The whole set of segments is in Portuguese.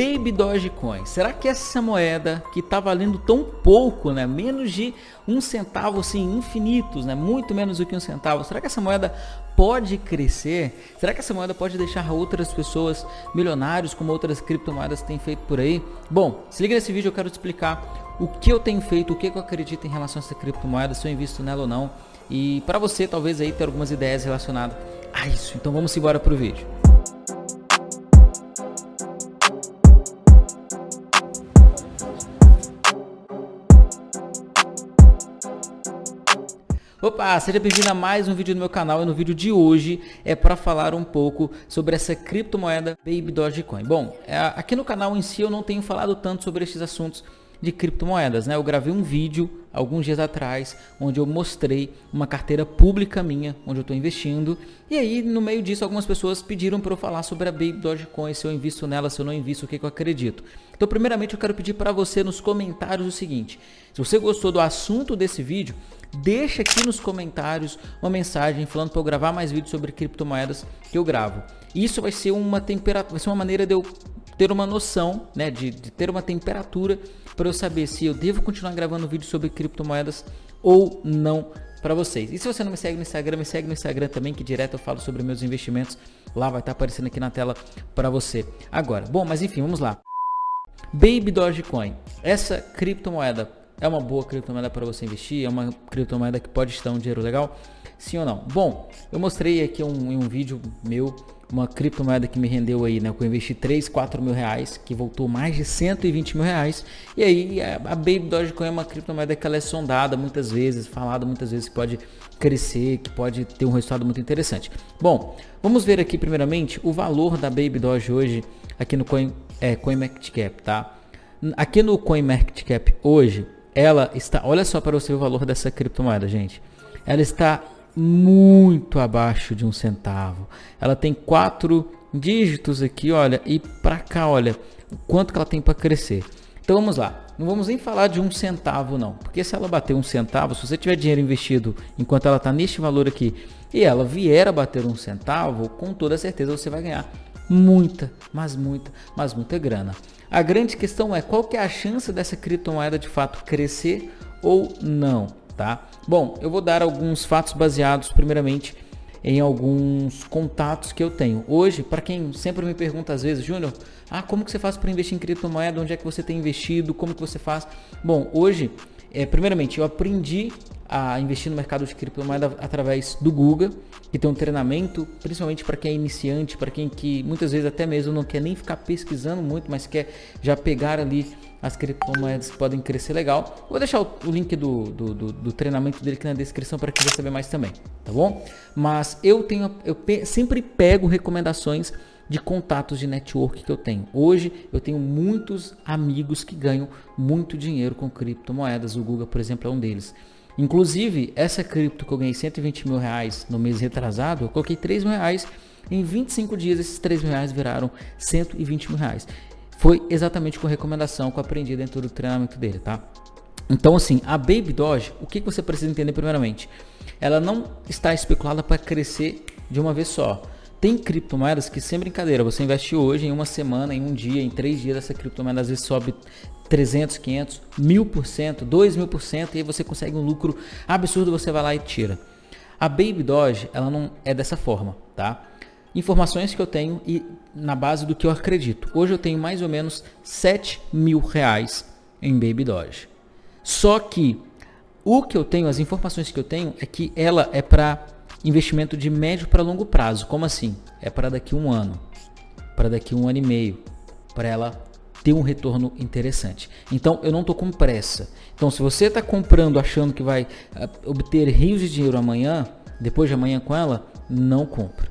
Baby Dogecoin. Será que essa moeda que está valendo tão pouco, né, menos de um centavo, assim, infinitos, né, muito menos do que um centavo, será que essa moeda pode crescer? Será que essa moeda pode deixar outras pessoas milionários como outras criptomoedas têm feito por aí? Bom, se liga nesse vídeo, eu quero te explicar o que eu tenho feito, o que eu acredito em relação a essa criptomoeda, se eu invisto nela ou não. E para você, talvez aí ter algumas ideias relacionadas a isso. Então vamos embora pro vídeo. Opa, seja bem-vindo a mais um vídeo no meu canal e no vídeo de hoje é para falar um pouco sobre essa criptomoeda Baby Dogecoin. Bom, é, aqui no canal em si eu não tenho falado tanto sobre esses assuntos de criptomoedas, né? Eu gravei um vídeo alguns dias atrás onde eu mostrei uma carteira pública minha, onde eu estou investindo e aí no meio disso algumas pessoas pediram para eu falar sobre a Baby Dogecoin, se eu invisto nela, se eu não invisto, o que, que eu acredito. Então primeiramente eu quero pedir para você nos comentários o seguinte, se você gostou do assunto desse vídeo, deixa aqui nos comentários uma mensagem falando para eu gravar mais vídeos sobre criptomoedas que eu gravo. Isso vai ser uma temperatura, vai ser uma maneira de eu ter uma noção, né, de, de ter uma temperatura para eu saber se eu devo continuar gravando vídeos sobre criptomoedas ou não para vocês. E se você não me segue no Instagram, me segue no Instagram também, que direto eu falo sobre meus investimentos. Lá vai estar tá aparecendo aqui na tela para você. Agora, bom, mas enfim, vamos lá. Baby Dogecoin. Essa criptomoeda é uma boa criptomoeda para você investir? É uma criptomoeda que pode estar um dinheiro legal? Sim ou não? Bom, eu mostrei aqui um, em um vídeo meu uma criptomoeda que me rendeu aí, né? Que eu investi 3, 4 mil reais, que voltou mais de 120 mil reais. E aí a Baby Dogecoin é uma criptomoeda que ela é sondada muitas vezes, falada muitas vezes que pode crescer, que pode ter um resultado muito interessante. Bom, vamos ver aqui primeiramente o valor da Baby Doge hoje aqui no Coin, é, CoinMarketCap, tá? Aqui no CoinMarketCap hoje, ela está, olha só para você o valor dessa criptomoeda, gente. Ela está muito abaixo de um centavo. Ela tem quatro dígitos aqui, olha, e para cá, olha, o quanto que ela tem para crescer. Então vamos lá. Não vamos nem falar de um centavo não, porque se ela bater um centavo, se você tiver dinheiro investido enquanto ela está neste valor aqui e ela vier a bater um centavo, com toda certeza você vai ganhar muita, mas muita, mas muita grana. A grande questão é qual que é a chance dessa criptomoeda de fato crescer ou não, tá? Bom, eu vou dar alguns fatos baseados primeiramente em alguns contatos que eu tenho. Hoje, para quem sempre me pergunta às vezes, Júnior, ah, como que você faz para investir em criptomoeda? Onde é que você tem investido? Como que você faz? Bom, hoje, é, primeiramente, eu aprendi a investir no mercado de criptomoeda através do Google, que tem um treinamento, principalmente para quem é iniciante, para quem que muitas vezes até mesmo não quer nem ficar pesquisando muito, mas quer já pegar ali as criptomoedas que podem crescer legal. Vou deixar o, link do, do, do, do, treinamento dele aqui na descrição para quem quiser saber mais também, tá bom? Mas eu tenho, eu pe sempre pego recomendações de contatos de network que eu tenho. Hoje eu tenho muitos amigos que ganham muito dinheiro com criptomoedas. O Google, por exemplo, é um deles. Inclusive, essa cripto que eu ganhei 120 mil reais no mês retrasado, eu coloquei 3 mil reais. Em 25 dias, esses 3 mil reais viraram 120 mil reais. Foi exatamente com recomendação que eu aprendi dentro do treinamento dele, tá? Então, assim, a Baby Doge, o que você precisa entender primeiramente? Ela não está especulada para crescer de uma vez só. Tem criptomoedas que sem brincadeira, você investe hoje, em uma semana, em um dia, em três dias, essa criptomoeda às vezes sobe 300, 500, 1000%, 2000% e aí você consegue um lucro absurdo, você vai lá e tira. A Baby Doge, ela não é dessa forma, tá? Informações que eu tenho e na base do que eu acredito. Hoje eu tenho mais ou menos 7 mil reais em Baby Doge. Só que o que eu tenho, as informações que eu tenho é que ela é para investimento de médio para longo prazo. Como assim? É para daqui um ano, para daqui um ano e meio, para ela ter um retorno interessante. Então eu não estou com pressa. Então se você está comprando achando que vai uh, obter rios de dinheiro amanhã, depois de amanhã com ela, não compra.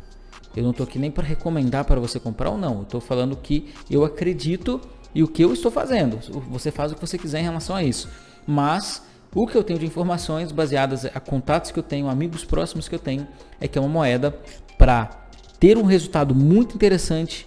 Eu não estou aqui nem para recomendar para você comprar ou não. Eu estou falando que eu acredito e o que eu estou fazendo. Você faz o que você quiser em relação a isso. Mas o que eu tenho de informações baseadas a contatos que eu tenho, amigos próximos que eu tenho, é que é uma moeda para ter um resultado muito interessante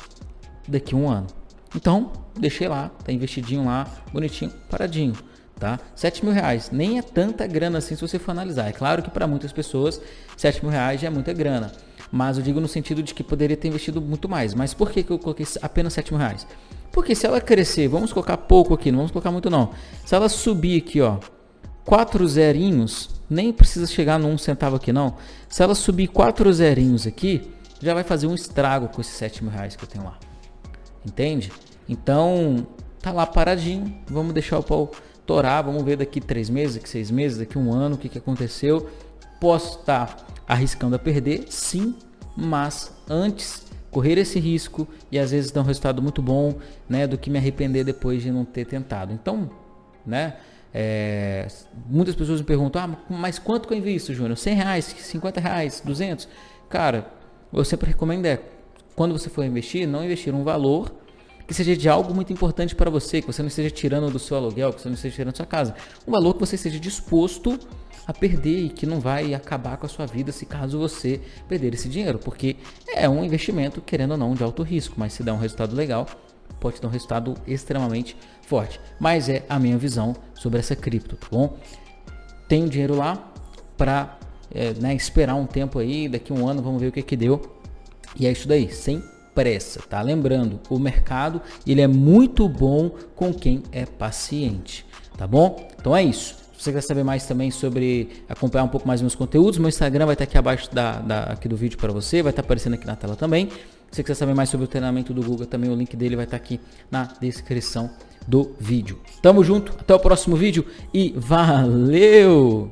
daqui a um ano. Então, deixei lá, tá investidinho lá, bonitinho, paradinho, tá? 7 mil reais, nem é tanta grana assim se você for analisar. É claro que para muitas pessoas, 7 mil reais já é muita grana. Mas eu digo no sentido de que poderia ter investido muito mais. Mas por que, que eu coloquei apenas 7 mil reais? Porque se ela crescer, vamos colocar pouco aqui, não vamos colocar muito não. Se ela subir aqui, ó, quatro zerinhos, nem precisa chegar no um centavo aqui não. Se ela subir quatro zerinhos aqui, já vai fazer um estrago com esses 7 mil reais que eu tenho lá. Entende? Então, tá lá paradinho. Vamos deixar o pau torar. Vamos ver daqui três meses, daqui seis meses, daqui um ano, o que, que aconteceu. Posso estar tá arriscando a perder? Sim, mas antes correr esse risco e às vezes dar um resultado muito bom, né, do que me arrepender depois de não ter tentado. Então, né, é, muitas pessoas me perguntam, ah, mas quanto que eu invisto, Júnior? 100 reais, 50 reais, 200? Cara, eu sempre recomendo é, quando você for investir, não investir um valor que seja de algo muito importante para você, que você não esteja tirando do seu aluguel, que você não esteja tirando da sua casa. Um valor que você esteja disposto a perder e que não vai acabar com a sua vida se caso você perder esse dinheiro, porque é um investimento, querendo ou não, de alto risco, mas se dá um resultado legal, pode dar um resultado extremamente forte. Mas é a minha visão sobre essa cripto, tá bom? Tenho dinheiro lá para é, né, esperar um tempo aí, daqui um ano vamos ver o que que deu. E é isso daí, sem pressa, tá? Lembrando, o mercado ele é muito bom com quem é paciente, tá bom? Então é isso. Se você quer saber mais também sobre acompanhar um pouco mais meus conteúdos, meu Instagram vai estar aqui abaixo da, da aqui do vídeo para você, vai estar aparecendo aqui na tela também. Se você quiser saber mais sobre o treinamento do Google, também o link dele vai estar aqui na descrição do vídeo. Tamo junto, até o próximo vídeo e valeu!